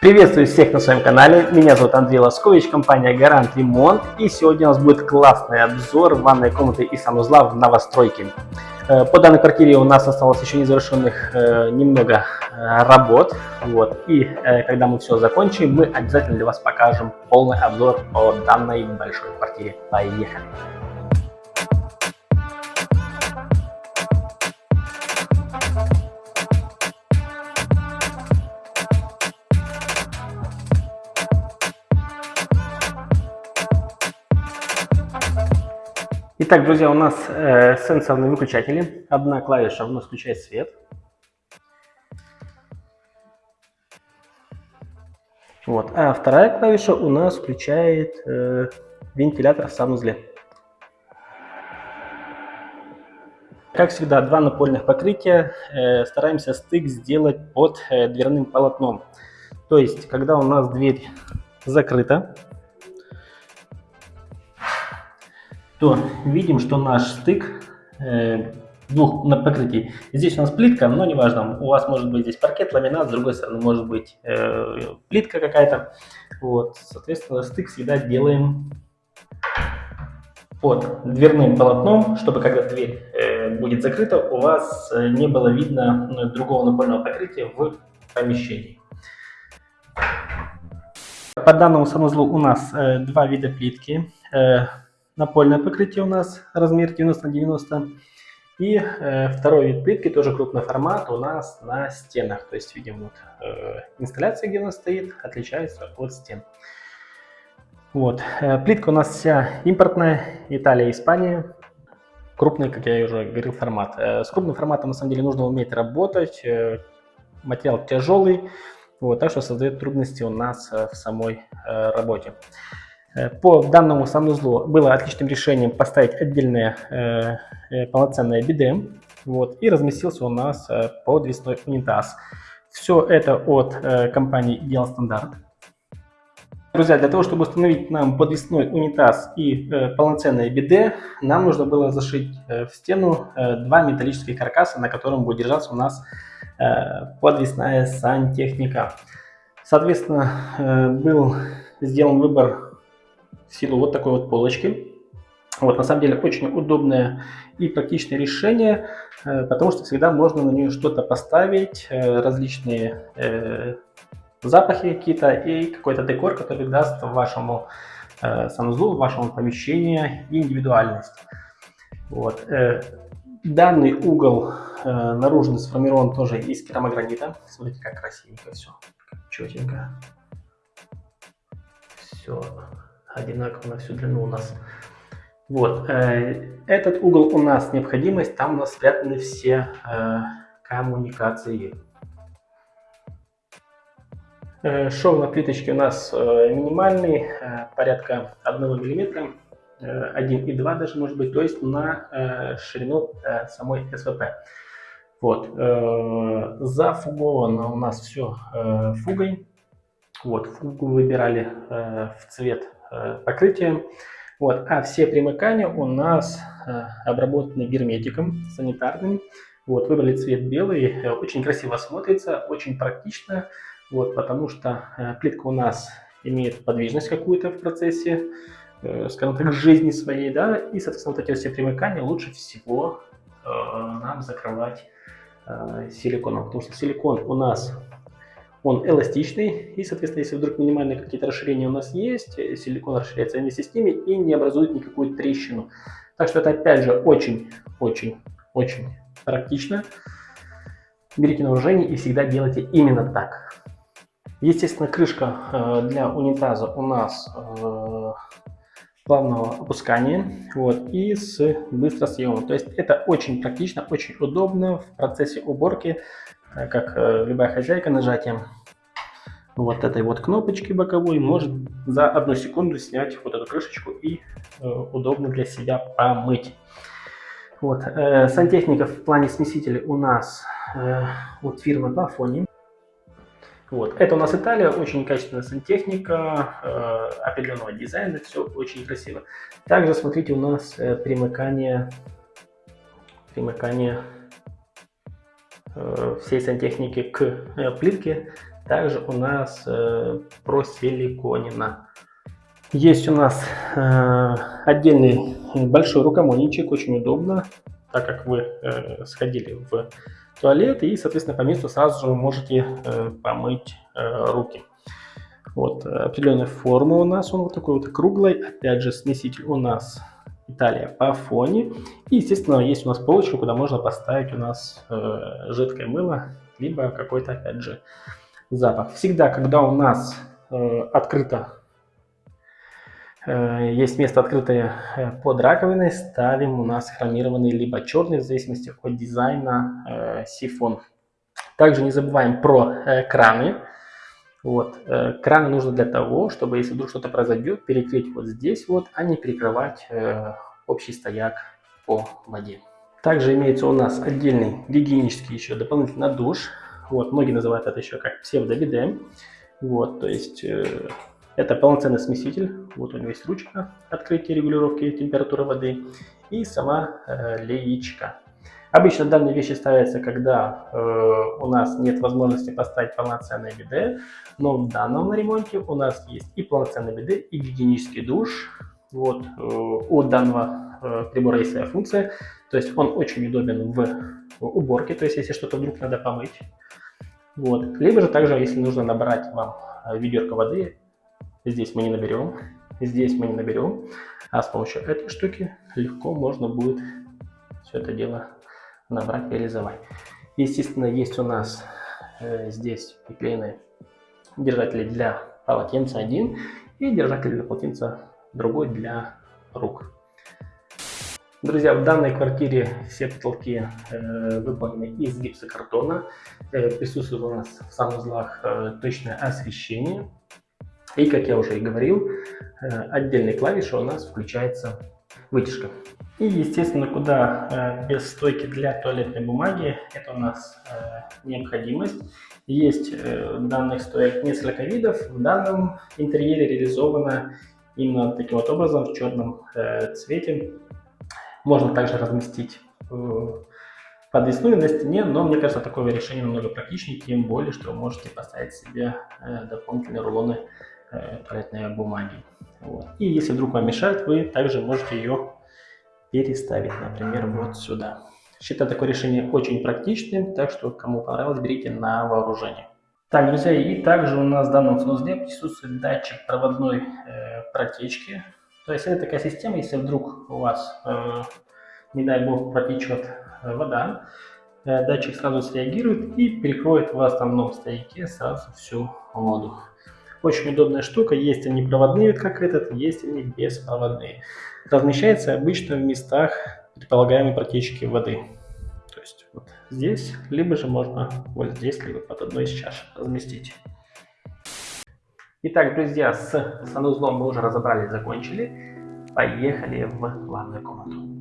Приветствую всех на своем канале, меня зовут Андрей Лоскович, компания Гарант Ремонт и сегодня у нас будет классный обзор ванной комнаты и санузла в новостройке. Э, по данной квартире у нас осталось еще незавершенных э, немного э, работ, вот, и когда мы все закончим, мы обязательно для вас покажем полный обзор по данной большой квартире. Поехали! Итак, друзья, у нас э, сенсорные выключатели. Одна клавиша у нас включает свет. Вот. А вторая клавиша у нас включает э, вентилятор в санузле. Как всегда, два напольных покрытия. Э, стараемся стык сделать под э, дверным полотном. То есть, когда у нас дверь закрыта, то видим, что наш стык э, двух на покрытии. Здесь у нас плитка, но неважно, у вас может быть здесь паркет, ламинат, с другой стороны может быть э, плитка какая-то. Вот, соответственно, стык всегда делаем под дверным полотном, чтобы когда дверь э, будет закрыта, у вас э, не было видно ну, другого напольного покрытия в помещении. По данному санузлу у нас э, два вида плитки. Э, напольное покрытие у нас размер 90 на 90. И э, второй вид плитки, тоже крупный формат, у нас на стенах. То есть видим, вот э, инсталляция, где у нас стоит, отличается от стен. Вот. Э, плитка у нас вся импортная, Италия, Испания. Крупный, как я уже говорил, формат. Э, с крупным форматом, на самом деле, нужно уметь работать. Э, материал тяжелый, вот, так что создает трудности у нас э, в самой э, работе. Э, по данному санузлу было отличным решением поставить отдельное э, э, полноценное биде. Вот, и разместился у нас подвесной унитаз. Все это от компании Ideal Standard. Друзья, для того, чтобы установить нам подвесной унитаз и э, полноценное биде, нам нужно было зашить э, в стену э, два металлических каркаса, на котором будет держаться у нас э, подвесная сантехника. Соответственно, э, был сделан выбор в силу вот такой вот полочки. Вот, на самом деле очень удобное и практичное решение, э, потому что всегда можно на нее что-то поставить, э, различные э, запахи какие-то и какой-то декор, который даст вашему санузлу, вашему помещению индивидуальность. Вот. Данный угол наружный сформирован тоже из керамогранита. Смотрите, как красивенько все, четенько. Все одинаково на всю длину у нас. Вот, э, этот угол у нас необходимость, там у нас спрятаны все э, коммуникации. Э, шов на плиточке у нас минимальный, порядка 1 мм, э, 1,2 даже может быть, то есть на ширину самой СВП. Вот, зафуговано у нас все фугой. Вот, фугу выбирали в цвет покрытием. Вот. А все примыкания у нас э, обработаны герметиком санитарным. Вот, выбрали цвет белый, э, очень красиво смотрится, очень практично, вот, потому что плитка у нас имеет подвижность какую-то в процессе, скажем так, жизни своей, да, и, соответственно, вот эти все примыкания лучше всего нам закрывать силиконом, потому что силикон у нас он эластичный, и, соответственно, если вдруг минимальные какие-то расширения у нас есть, э, силикон расширяется вместе с ними и не образует никакую трещину. Так что это, опять же, очень-очень-очень практично. Берите на вооружение и всегда делайте именно так. Естественно, крышка э, для унитаза у нас э, плавного опускания вот, и с быстросъемом. То есть это очень практично, очень удобно в процессе уборки. Как любая хозяйка нажатием вот этой вот кнопочки боковой может за одну секунду снять вот эту крышечку и э, удобно для себя помыть. Вот. сантехника в плане смесителей у нас вот фирма Bafoni. Вот. Это у нас Италия, очень качественная сантехника, э, определенного дизайна, все очень красиво. Также смотрите, у нас э, примыкание, примыкание Э, всей сантехники к э, плитке. Также у нас э, просиликонено. Есть у нас э, отдельный большой рукомойничек, очень удобно, так как вы э, сходили в туалет и, соответственно, по месту сразу же можете э, помыть э, руки. Вот, определенная форма у нас, он вот такой вот круглый, опять же, смеситель у нас Италия по фоне. И, естественно, есть у нас полочка, куда можно поставить у нас э, жидкое мыло, либо какой-то, опять же, запах. Всегда, когда у нас э, открыто, э, есть место открытое э, под раковиной, ставим у нас хромированный либо черный, в зависимости от дизайна, э, сифон. Также не забываем про э, краны. Вот. Э, краны нужны для того, чтобы если вдруг что-то произойдет, перекрыть вот здесь вот, а не перекрывать э, общий стояк по воде. Также имеется у нас отдельный гигиенический еще дополнительный душ. Вот, многие называют это еще как псевдобиде. Вот, то есть э, это полноценный смеситель. Вот у него есть ручка открытия регулировки температуры воды и сама э, леечка. Обычно данные вещи ставятся, когда э, у нас нет возможности поставить полноценное биде, но в данном ремонте у нас есть и полноценный биде, и гигиенический душ. Вот, э, у данного э, прибора есть своя функция, то есть он очень удобен в уборке, то есть если что-то вдруг надо помыть. Вот. Либо же также, если нужно набрать вам э, ведерко воды, здесь мы не наберем, здесь мы не наберем, а с помощью этой штуки легко можно будет все это дело набрать, реализовать. Естественно, есть у нас э, здесь приклеены держатели для полотенца один и держатель для полотенца другой для рук. Друзья, в данной квартире все потолки э, выполнены из гипсокартона. Э, присутствует у нас в санузлах э, точное освещение. И, как я уже и говорил, э, отдельной клавишей у нас включается вытяжка. И, естественно, куда э, без стойки для туалетной бумаги, это у нас э, необходимость. Есть э, данных стоек несколько видов. В данном интерьере реализовано именно таким вот образом, в черном э, цвете. Можно также разместить э, подвесную на стене, но мне кажется, такое решение намного практичнее, тем более, что вы можете поставить себе э, дополнительные рулоны э, туалетной бумаги. Вот. И если вдруг вам мешает, вы также можете ее переставить, например, вот сюда. Считаю такое решение очень практичным, так что кому понравилось, берите на вооружение. Так, друзья, и также у нас в данном санузле присутствует датчик проводной э, протечки. То есть это такая система, если вдруг у вас, э, не дай бог, протечет э, вода, э, датчик сразу среагирует и перекроет в основном стояке сразу всю воду. Очень удобная штука, есть они проводные, как этот, есть они беспроводные. Размещается обычно в местах предполагаемой протечки воды. То есть вот здесь, либо же можно вот здесь, либо под одной из чаш разместить. Итак, друзья, с санузлом мы уже разобрали, закончили. Поехали в ванную комнату.